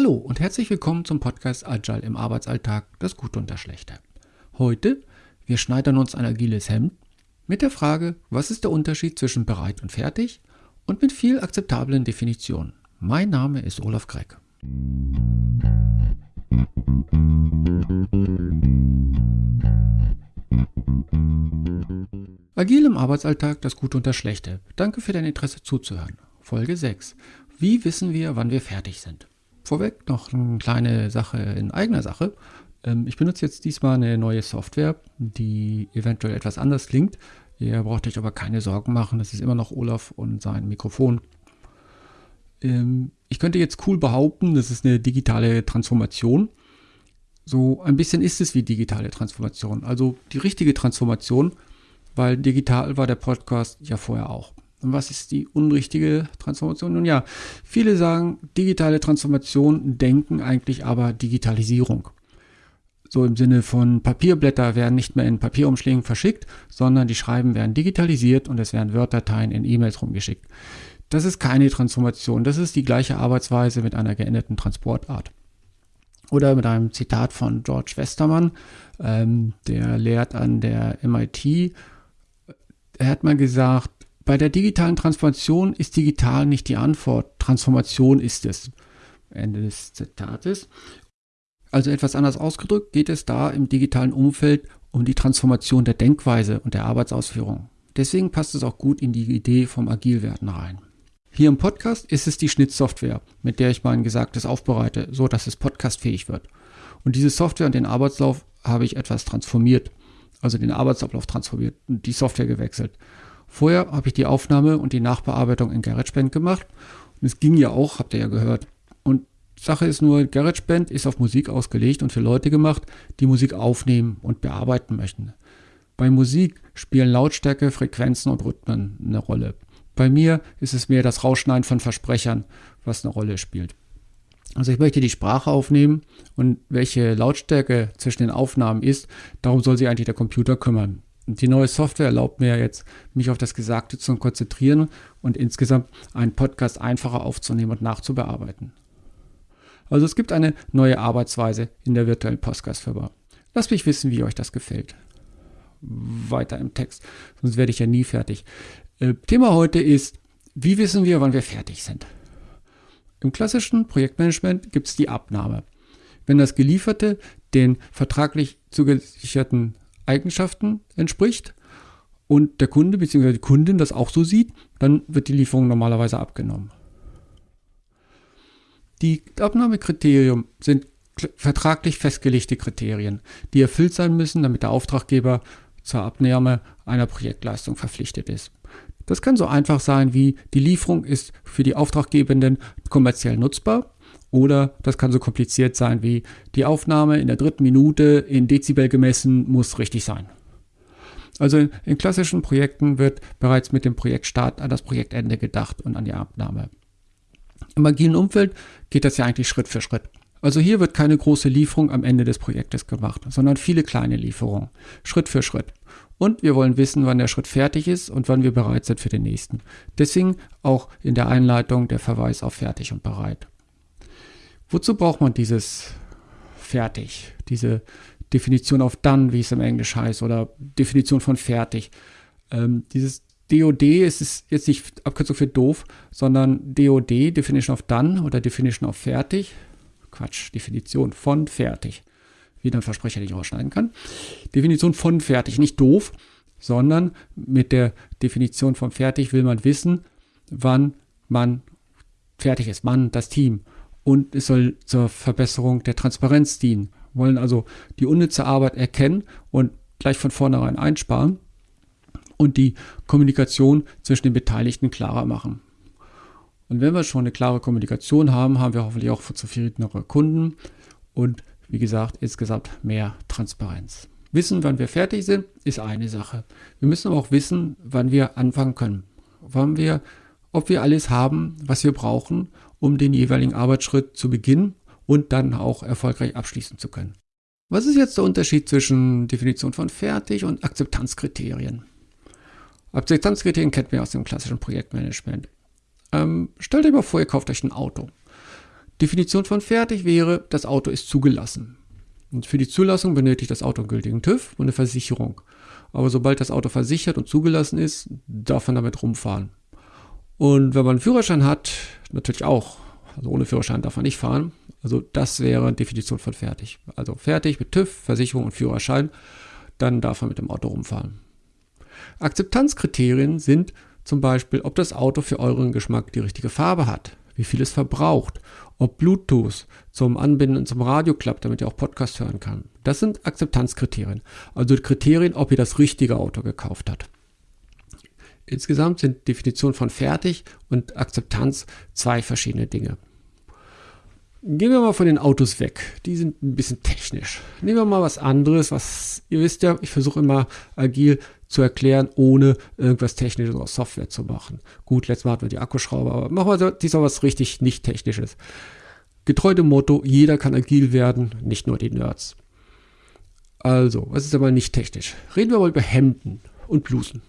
Hallo und herzlich willkommen zum Podcast Agile im Arbeitsalltag, das Gute und das Schlechte. Heute, wir schneidern uns ein agiles Hemd mit der Frage, was ist der Unterschied zwischen bereit und fertig und mit viel akzeptablen Definitionen. Mein Name ist Olaf Gregg. Agil im Arbeitsalltag, das Gute und das Schlechte. Danke für dein Interesse zuzuhören. Folge 6. Wie wissen wir, wann wir fertig sind? Vorweg noch eine kleine Sache in eigener Sache. Ähm, ich benutze jetzt diesmal eine neue Software, die eventuell etwas anders klingt. Ihr braucht euch aber keine Sorgen machen, das ist immer noch Olaf und sein Mikrofon. Ähm, ich könnte jetzt cool behaupten, das ist eine digitale Transformation. So ein bisschen ist es wie digitale Transformation, also die richtige Transformation weil digital war der Podcast ja vorher auch. Und was ist die unrichtige Transformation? Nun ja, viele sagen, digitale Transformation denken eigentlich aber Digitalisierung. So im Sinne von Papierblätter werden nicht mehr in Papierumschlägen verschickt, sondern die Schreiben werden digitalisiert und es werden Word-Dateien in E-Mails rumgeschickt. Das ist keine Transformation, das ist die gleiche Arbeitsweise mit einer geänderten Transportart. Oder mit einem Zitat von George Westermann, ähm, der lehrt an der MIT er hat mal gesagt, bei der digitalen Transformation ist digital nicht die Antwort, Transformation ist es. Ende des Zitates. Also etwas anders ausgedrückt geht es da im digitalen Umfeld um die Transformation der Denkweise und der Arbeitsausführung. Deswegen passt es auch gut in die Idee vom Agilwerden rein. Hier im Podcast ist es die Schnittsoftware, mit der ich mein Gesagtes aufbereite, so dass es podcastfähig wird. Und diese Software und den Arbeitslauf habe ich etwas transformiert also den Arbeitsablauf transformiert und die Software gewechselt. Vorher habe ich die Aufnahme und die Nachbearbeitung in GarageBand gemacht. Und es ging ja auch, habt ihr ja gehört. Und Sache ist nur, GarageBand ist auf Musik ausgelegt und für Leute gemacht, die Musik aufnehmen und bearbeiten möchten. Bei Musik spielen Lautstärke, Frequenzen und Rhythmen eine Rolle. Bei mir ist es mehr das Rausschneiden von Versprechern, was eine Rolle spielt. Also ich möchte die Sprache aufnehmen und welche Lautstärke zwischen den Aufnahmen ist, darum soll sich eigentlich der Computer kümmern. Die neue Software erlaubt mir jetzt, mich auf das Gesagte zu konzentrieren und insgesamt einen Podcast einfacher aufzunehmen und nachzubearbeiten. Also es gibt eine neue Arbeitsweise in der virtuellen Podcast-Firma. Lasst mich wissen, wie euch das gefällt. Weiter im Text, sonst werde ich ja nie fertig. Äh, Thema heute ist, wie wissen wir, wann wir fertig sind? Im klassischen Projektmanagement gibt es die Abnahme. Wenn das Gelieferte den vertraglich zugesicherten Eigenschaften entspricht und der Kunde bzw. die Kundin das auch so sieht, dann wird die Lieferung normalerweise abgenommen. Die Abnahmekriterien sind vertraglich festgelegte Kriterien, die erfüllt sein müssen, damit der Auftraggeber zur Abnahme einer Projektleistung verpflichtet ist. Das kann so einfach sein wie die Lieferung ist für die Auftraggebenden kommerziell nutzbar oder das kann so kompliziert sein wie die Aufnahme in der dritten Minute in Dezibel gemessen muss richtig sein. Also in, klassischen Projekten wird bereits mit dem Projektstart an das Projektende gedacht und an die Abnahme. Im agilen Umfeld geht das ja eigentlich Schritt für Schritt. Also hier wird keine große Lieferung am Ende des Projektes gemacht, sondern viele kleine Lieferungen, Schritt für Schritt. Und wir wollen wissen, wann der Schritt fertig ist und wann wir bereit sind für den nächsten. Deswegen auch in der Einleitung der Verweis auf fertig und bereit. Wozu braucht man dieses fertig, diese Definition auf done, wie es im Englisch heißt, oder Definition von fertig? Ähm, dieses DOD ist es jetzt nicht Abkürzung für doof, sondern DOD, Definition of Done oder Definition of Fertig. Quatsch, Definition von fertig wie ein Versprecher nicht rausschneiden kann. Definition von fertig, nicht doof, sondern mit der Definition von fertig will man wissen, wann man fertig ist, man, das Team. Und es soll zur Verbesserung der Transparenz dienen. Wir wollen also die unnütze Arbeit erkennen und gleich von vornherein einsparen und die Kommunikation zwischen den Beteiligten klarer machen. Und wenn wir schon eine klare Kommunikation haben, haben wir hoffentlich auch zufriedenere Kunden und wie gesagt, insgesamt mehr Transparenz. Wissen, wann wir fertig sind, ist eine Sache. Wir müssen aber auch wissen, wann wir anfangen können. Wann wir, ob wir alles haben, was wir brauchen, um den jeweiligen Arbeitsschritt zu beginnen und dann auch erfolgreich abschließen zu können. Was ist jetzt der Unterschied zwischen Definition von fertig und Akzeptanzkriterien? Akzeptanzkriterien kennt man aus dem klassischen Projektmanagement. Ähm, stellt euch mal vor, ihr kauft euch ein Auto. Definition von fertig wäre, das Auto ist zugelassen. Und für die Zulassung benötigt das Auto einen gültigen TÜV und eine Versicherung. Aber sobald das Auto versichert und zugelassen ist, darf man damit rumfahren. Und wenn man einen Führerschein hat, natürlich auch. Also ohne Führerschein darf man nicht fahren. Also das wäre Definition von fertig. Also fertig mit TÜV, Versicherung und Führerschein, dann darf man mit dem Auto rumfahren. Akzeptanzkriterien sind zum Beispiel, ob das Auto für euren Geschmack die richtige Farbe hat, wie viel es verbraucht, ob Bluetooth zum Anbinden zum Radio klappt, damit ihr auch Podcast hören kann. Das sind Akzeptanzkriterien. Also Kriterien, ob ihr das richtige Auto gekauft habt. Insgesamt sind Definition von fertig und Akzeptanz zwei verschiedene Dinge. Gehen wir mal von den Autos weg. Die sind ein bisschen technisch. Nehmen wir mal was anderes, was ihr wisst ja, ich versuche immer agil zu erklären, ohne irgendwas Technisches aus Software zu machen. Gut, letztes Mal hatten wir die Akkuschrauber, aber machen wir diesmal was richtig nicht Technisches. Getreu dem Motto, jeder kann agil werden, nicht nur die Nerds. Also, was ist aber nicht technisch? Reden wir mal über Hemden und Blusen.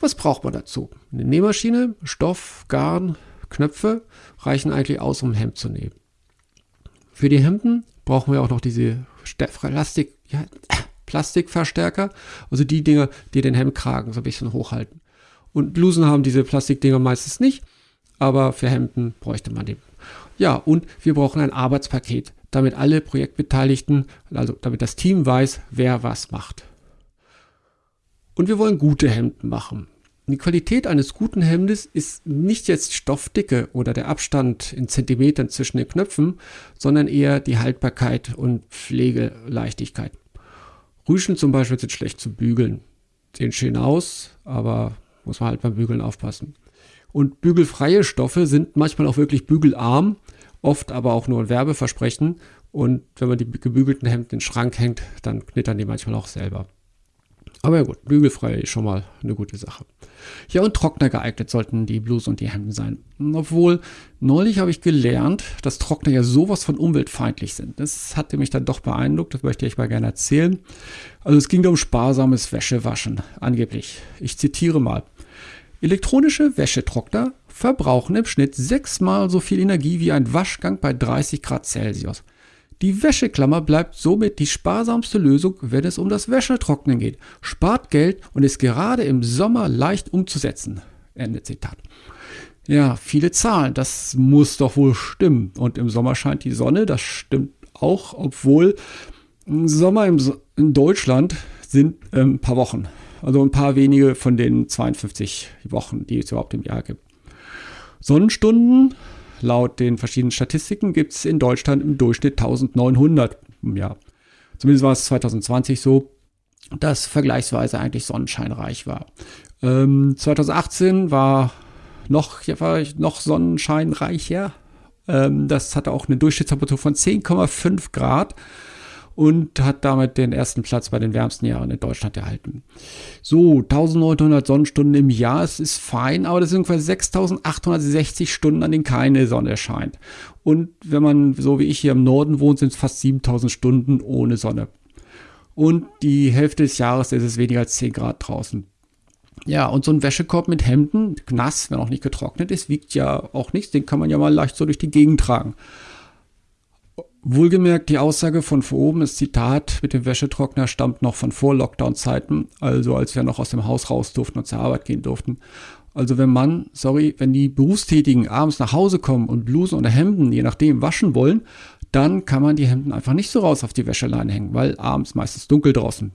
Was braucht man dazu? Eine Nähmaschine, Stoff, Garn, Knöpfe reichen eigentlich aus, um ein Hemd zu nähen. Für die Hemden brauchen wir auch noch diese Plastik, ja, Plastikverstärker, also die Dinger, die den Hemdkragen so ein bisschen hochhalten. Und Blusen haben diese Plastikdinger meistens nicht, aber für Hemden bräuchte man die. Ja, und wir brauchen ein Arbeitspaket, damit alle Projektbeteiligten, also damit das Team weiß, wer was macht. Und wir wollen gute Hemden machen. Die Qualität eines guten Hemdes ist nicht jetzt Stoffdicke oder der Abstand in Zentimetern zwischen den Knöpfen, sondern eher die Haltbarkeit und Pflegeleichtigkeit. Rüschen zum Beispiel sind schlecht zu bügeln. Sehen schön aus, aber muss man halt beim Bügeln aufpassen. Und bügelfreie Stoffe sind manchmal auch wirklich bügelarm, oft aber auch nur ein Werbeversprechen. Und wenn man die gebügelten Hemden in den Schrank hängt, dann knittern die manchmal auch selber. Aber ja gut, bügelfrei ist schon mal eine gute Sache. Ja, und Trockner geeignet sollten die Blusen und die Hemden sein. Obwohl, neulich habe ich gelernt, dass Trockner ja sowas von umweltfeindlich sind. Das hatte mich dann doch beeindruckt, das möchte ich mal gerne erzählen. Also es ging da um sparsames Wäschewaschen, angeblich. Ich zitiere mal. Elektronische Wäschetrockner verbrauchen im Schnitt sechsmal so viel Energie wie ein Waschgang bei 30 Grad Celsius. Die Wäscheklammer bleibt somit die sparsamste Lösung, wenn es um das Wäschetrocknen geht, spart Geld und ist gerade im Sommer leicht umzusetzen. Ende Zitat. Ja, viele Zahlen, das muss doch wohl stimmen. Und im Sommer scheint die Sonne, das stimmt auch, obwohl Sommer im so in Deutschland sind ähm, ein paar Wochen. Also ein paar wenige von den 52 Wochen, die es überhaupt im Jahr gibt. Sonnenstunden Laut den verschiedenen Statistiken gibt es in Deutschland im Durchschnitt 1900 im Jahr. Zumindest war es 2020 so, dass vergleichsweise eigentlich sonnenscheinreich war. Ähm, 2018 war noch, war noch sonnenscheinreicher. Ähm, das hatte auch eine Durchschnittstemperatur von 10,5 Grad und hat damit den ersten Platz bei den wärmsten Jahren in Deutschland erhalten. So, 1900 Sonnenstunden im Jahr, es ist fein, aber das sind ungefähr 6860 Stunden, an denen keine Sonne scheint. Und wenn man so wie ich hier im Norden wohnt, sind es fast 7000 Stunden ohne Sonne. Und die Hälfte des Jahres ist es weniger als 10 Grad draußen. Ja, und so ein Wäschekorb mit Hemden, nass, wenn auch nicht getrocknet ist, wiegt ja auch nichts. Den kann man ja mal leicht so durch die Gegend tragen. Wohlgemerkt, die Aussage von vor oben, das Zitat mit dem Wäschetrockner stammt noch von vor Lockdown-Zeiten, also als wir noch aus dem Haus raus durften und zur Arbeit gehen durften. Also wenn man, sorry, wenn die Berufstätigen abends nach Hause kommen und Blusen oder Hemden, je nachdem, waschen wollen, dann kann man die Hemden einfach nicht so raus auf die Wäscheleine hängen, weil abends meistens dunkel draußen.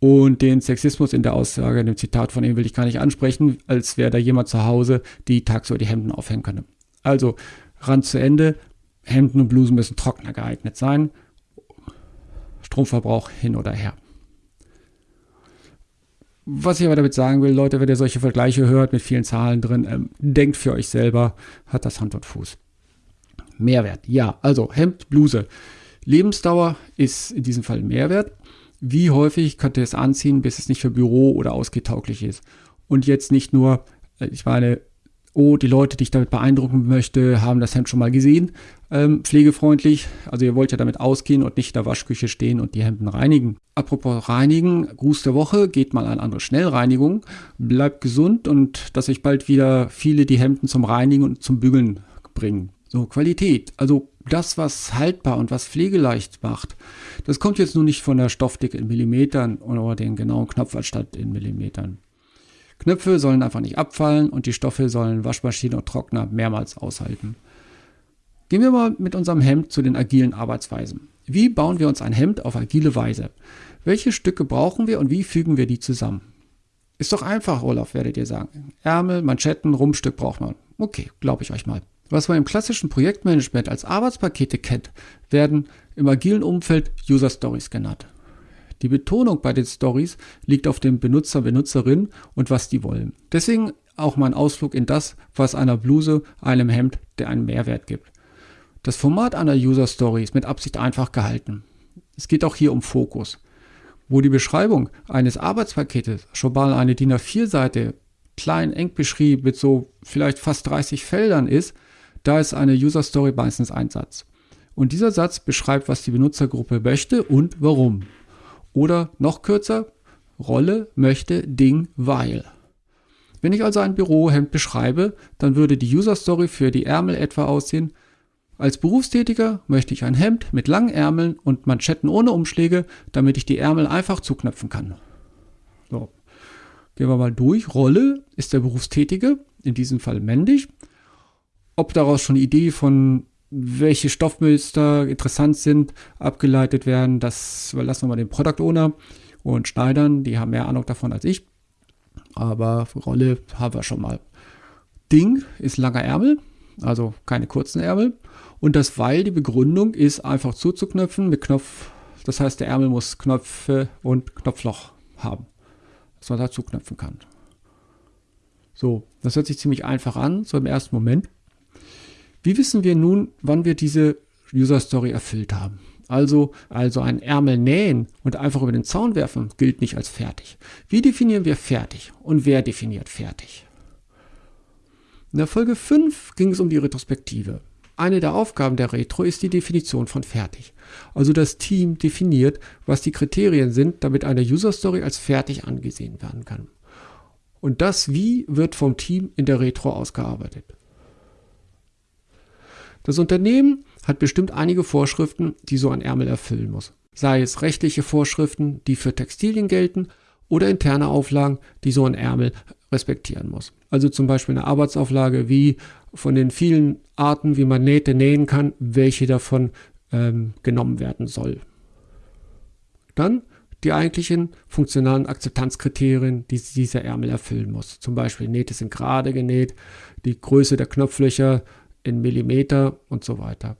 Und den Sexismus in der Aussage, in dem Zitat von ihm will ich gar nicht ansprechen, als wäre da jemand zu Hause, die tagsüber die Hemden aufhängen könne. Also, Rand zu Ende. Hemden und Blusen müssen trockener geeignet sein. Stromverbrauch hin oder her. Was ich aber damit sagen will, Leute, wenn ihr solche Vergleiche hört mit vielen Zahlen drin, ähm, denkt für euch selber, hat das Hand und Fuß. Mehrwert, ja, also Hemd, Bluse. Lebensdauer ist in diesem Fall Mehrwert. Wie häufig könnt ihr es anziehen, bis es nicht für Büro oder ausgetauglich ist? Und jetzt nicht nur, äh, ich meine, oh, die Leute, die ich damit beeindrucken möchte, haben das Hemd schon mal gesehen. Ähm, pflegefreundlich, also ihr wollt ja damit ausgehen und nicht in der Waschküche stehen und die Hemden reinigen. Apropos reinigen, Gruß der Woche, geht mal an andere Schnellreinigung, bleibt gesund und dass euch bald wieder viele die Hemden zum Reinigen und zum Bügeln bringen. So, Qualität, also das, was haltbar und was pflegeleicht macht, das kommt jetzt nur nicht von der Stoffdicke in Millimetern oder den genauen Knopfanstatt in Millimetern. Knöpfe sollen einfach nicht abfallen und die Stoffe sollen Waschmaschine und Trockner mehrmals aushalten. Gehen wir mal mit unserem Hemd zu den agilen Arbeitsweisen. Wie bauen wir uns ein Hemd auf agile Weise? Welche Stücke brauchen wir und wie fügen wir die zusammen? Ist doch einfach, Olaf, werdet ihr sagen. Ärmel, Manschetten, Rumpstück braucht man. Okay, glaube ich euch mal. Was man im klassischen Projektmanagement als Arbeitspakete kennt, werden im agilen Umfeld User Stories genannt. Die Betonung bei den Stories liegt auf dem Benutzer, Benutzerin und was die wollen. Deswegen auch mein Ausflug in das, was einer Bluse, einem Hemd, der einen Mehrwert gibt. Das Format einer User Story ist mit Absicht einfach gehalten. Es geht auch hier um Fokus. Wo die Beschreibung eines Arbeitspaketes schon mal eine DIN A4-Seite klein eng beschrieben mit so vielleicht fast 30 Feldern ist, da ist eine User Story meistens ein Satz. Und dieser Satz beschreibt, was die Benutzergruppe möchte und warum. Oder noch kürzer, Rolle, möchte, Ding, weil. Wenn ich also ein Bürohemd beschreibe, dann würde die User Story für die Ärmel etwa aussehen, als Berufstätiger möchte ich ein Hemd mit langen Ärmeln und Manschetten ohne Umschläge, damit ich die Ärmel einfach zuknöpfen kann. So. Gehen wir mal durch. Rolle ist der Berufstätige, in diesem Fall männlich. Ob daraus schon Idee von welche Stoffmuster interessant sind, abgeleitet werden, das überlassen wir mal den Product Owner und Schneidern, die haben mehr Ahnung davon als ich. Aber Rolle haben wir schon mal. Ding ist langer Ärmel, also keine kurzen Ärmel. Und das Weil, die Begründung ist einfach zuzuknöpfen mit Knopf. Das heißt, der Ärmel muss Knöpfe und Knopfloch haben, dass man da zuknöpfen kann. So, das hört sich ziemlich einfach an, so im ersten Moment. Wie wissen wir nun, wann wir diese User Story erfüllt haben? Also, also ein Ärmel nähen und einfach über den Zaun werfen gilt nicht als fertig. Wie definieren wir fertig und wer definiert fertig? In der Folge 5 ging es um die Retrospektive. Eine der Aufgaben der Retro ist die Definition von fertig. Also das Team definiert, was die Kriterien sind, damit eine User Story als fertig angesehen werden kann. Und das Wie wird vom Team in der Retro ausgearbeitet. Das Unternehmen hat bestimmt einige Vorschriften, die so ein Ärmel erfüllen muss. Sei es rechtliche Vorschriften, die für Textilien gelten, oder interne Auflagen, die so ein Ärmel respektieren muss. Also zum Beispiel eine Arbeitsauflage wie von den vielen Arten, wie man Nähte nähen kann, welche davon ähm, genommen werden soll. Dann die eigentlichen funktionalen Akzeptanzkriterien, die dieser Ärmel erfüllen muss. Zum Beispiel Nähte sind gerade genäht, die Größe der Knopflöcher in Millimeter und so weiter.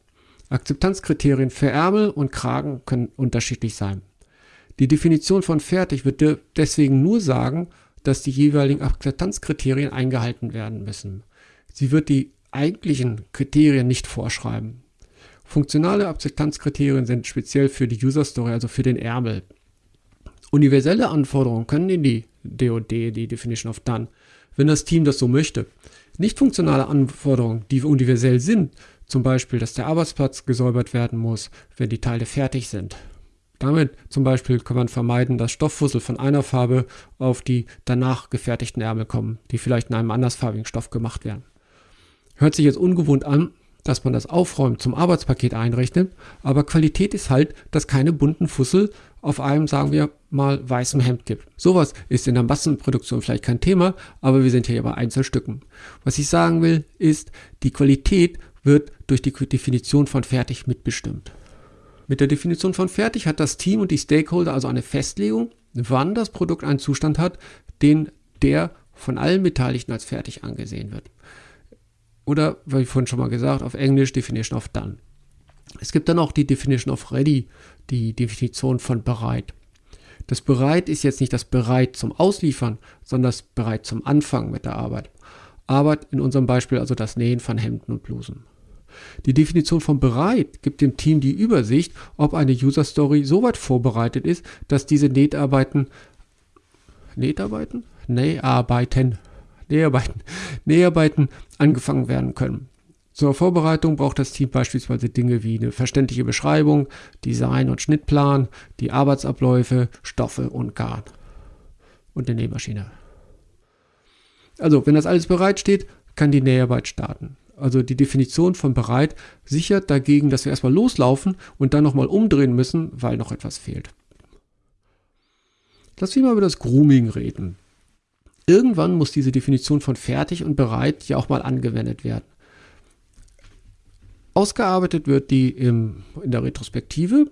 Akzeptanzkriterien für Ärmel und Kragen können unterschiedlich sein. Die Definition von fertig wird deswegen nur sagen, dass die jeweiligen Akzeptanzkriterien eingehalten werden müssen. Sie wird die eigentlichen Kriterien nicht vorschreiben. Funktionale Akzeptanzkriterien sind speziell für die User Story, also für den Ärmel. Universelle Anforderungen können in die DOD, die Definition of Done, wenn das Team das so möchte. Nicht funktionale Anforderungen, die universell sind, zum Beispiel, dass der Arbeitsplatz gesäubert werden muss, wenn die Teile fertig sind. Damit zum Beispiel kann man vermeiden, dass Stofffussel von einer Farbe auf die danach gefertigten Ärmel kommen, die vielleicht in einem andersfarbigen Stoff gemacht werden. Hört sich jetzt ungewohnt an, dass man das Aufräumen zum Arbeitspaket einrechnet, aber Qualität ist halt, dass keine bunten Fussel auf einem, sagen wir mal, weißem Hemd gibt. Sowas ist in der Massenproduktion vielleicht kein Thema, aber wir sind hier bei Einzelstücken. Was ich sagen will, ist, die Qualität wird durch die Definition von fertig mitbestimmt. Mit der Definition von fertig hat das Team und die Stakeholder also eine Festlegung, wann das Produkt einen Zustand hat, den der von allen Beteiligten als fertig angesehen wird. Oder, wie vorhin schon mal gesagt, auf Englisch Definition of Done. Es gibt dann auch die Definition of Ready, die Definition von bereit. Das bereit ist jetzt nicht das bereit zum Ausliefern, sondern das bereit zum Anfang mit der Arbeit. Arbeit in unserem Beispiel also das Nähen von Hemden und Blusen. Die Definition von bereit gibt dem Team die Übersicht, ob eine User Story so weit vorbereitet ist, dass diese Näharbeiten Näharbeiten? Näharbeiten. Näharbeiten. Näharbeiten angefangen werden können. Zur Vorbereitung braucht das Team beispielsweise Dinge wie eine verständliche Beschreibung, Design- und Schnittplan, die Arbeitsabläufe, Stoffe und Garn und eine Nähmaschine. Also, wenn das alles bereitsteht, kann die Näharbeit starten. also die Definition von bereit, sichert dagegen, dass wir erstmal loslaufen und dann nochmal umdrehen müssen, weil noch etwas fehlt. Lass mich mal über das Grooming reden. Irgendwann muss diese Definition von fertig und bereit ja auch mal angewendet werden. Ausgearbeitet wird die im, in der Retrospektive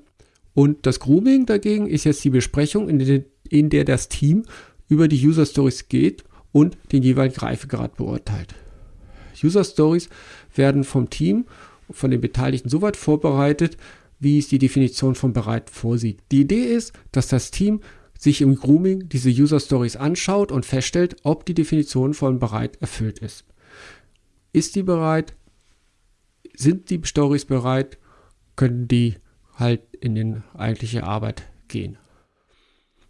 und das Grooming dagegen ist jetzt die Besprechung, in, den, in der das Team über die User Stories geht und den jeweiligen Reifegrad beurteilt. User Stories werden vom Team, von den Beteiligten so weit vorbereitet, wie es die Definition von bereit vorsieht. Die Idee ist, dass das Team sich im Grooming diese User Stories anschaut und feststellt, ob die Definition von bereit erfüllt ist. Ist die bereit? Sind die Stories bereit? Können die halt in die eigentliche Arbeit gehen?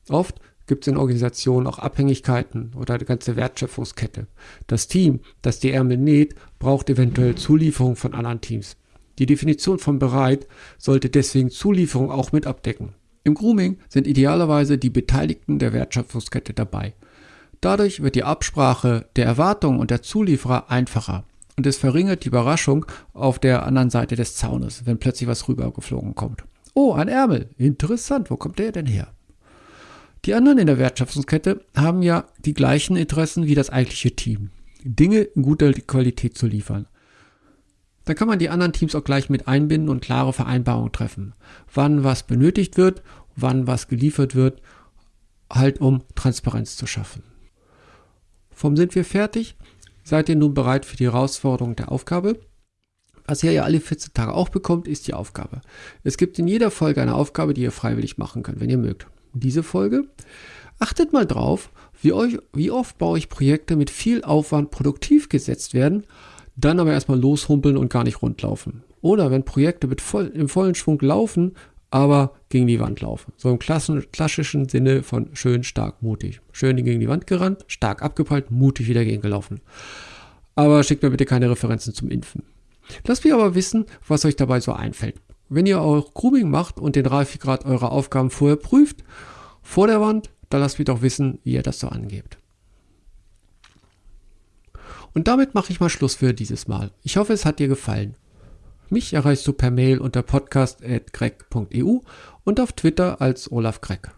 Oft gibt es in Organisationen auch Abhängigkeiten oder eine ganze Wertschöpfungskette. Das Team, das die Ärmel näht, braucht eventuell Zulieferung von anderen Teams. Die Definition von bereit sollte deswegen Zulieferung auch mit abdecken. Im Grooming sind idealerweise die Beteiligten der Wertschöpfungskette dabei. Dadurch wird die Absprache der Erwartungen und der Zulieferer einfacher und es verringert die Überraschung auf der anderen Seite des Zaunes, wenn plötzlich was rübergeflogen kommt. Oh, ein Ärmel. Interessant. Wo kommt der denn her? Die anderen in der Wertschöpfungskette haben ja die gleichen Interessen wie das eigentliche Team. Dinge in guter Qualität zu liefern. Da kann man die anderen Teams auch gleich mit einbinden und klare Vereinbarungen treffen. Wann was benötigt wird, wann was geliefert wird, halt um Transparenz zu schaffen. Vom sind wir fertig? Seid ihr nun bereit für die Herausforderung der Aufgabe? Was ihr ja alle 14 Tage auch bekommt, ist die Aufgabe. Es gibt in jeder Folge eine Aufgabe, die ihr freiwillig machen könnt, wenn ihr mögt. Diese Folge achtet mal drauf, wie, euch, wie oft bei euch Projekte mit viel Aufwand produktiv gesetzt werden dann aber erstmal loshumpeln und gar nicht rundlaufen. Oder wenn Projekte mit voll, im vollen Schwung laufen, aber gegen die Wand laufen. So im klassischen Sinne von schön, stark, mutig. Schön gegen die Wand gerannt, stark abgeprallt, mutig wieder gegen gelaufen. Aber schickt mir bitte keine Referenzen zum Impfen. Lasst mich aber wissen, was euch dabei so einfällt. Wenn ihr auch Grooming macht und den Reifegrad eurer Aufgaben vorher prüft, vor der Wand, dann lasst mich doch wissen, wie ihr das so angebt. Und damit mache ich mal Schluss für dieses Mal. Ich hoffe, es hat dir gefallen. Mich erreichst du per Mail unter podcast.greg.eu und auf Twitter als Olaf Greg.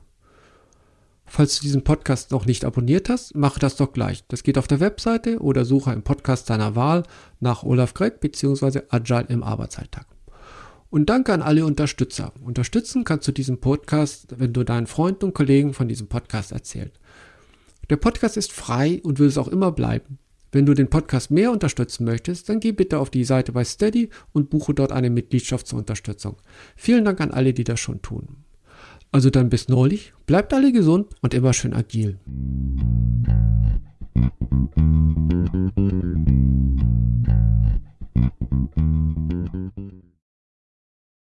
Falls du diesen Podcast noch nicht abonniert hast, mach das doch gleich. Das geht auf der Webseite oder suche im Podcast deiner Wahl nach Olaf Greg bzw. Agile im Arbeitsalltag. Und danke an alle Unterstützer. Unterstützen kannst du diesen Podcast, wenn du deinen Freunden und Kollegen von diesem Podcast erzählst. Der Podcast ist frei und will es auch immer bleiben. Wenn du den Podcast mehr unterstützen möchtest, dann geh bitte auf die Seite bei Steady und buche dort eine Mitgliedschaft zur Unterstützung. Vielen Dank an alle, die das schon tun. Also dann bis neulich, bleibt alle gesund und immer schön agil.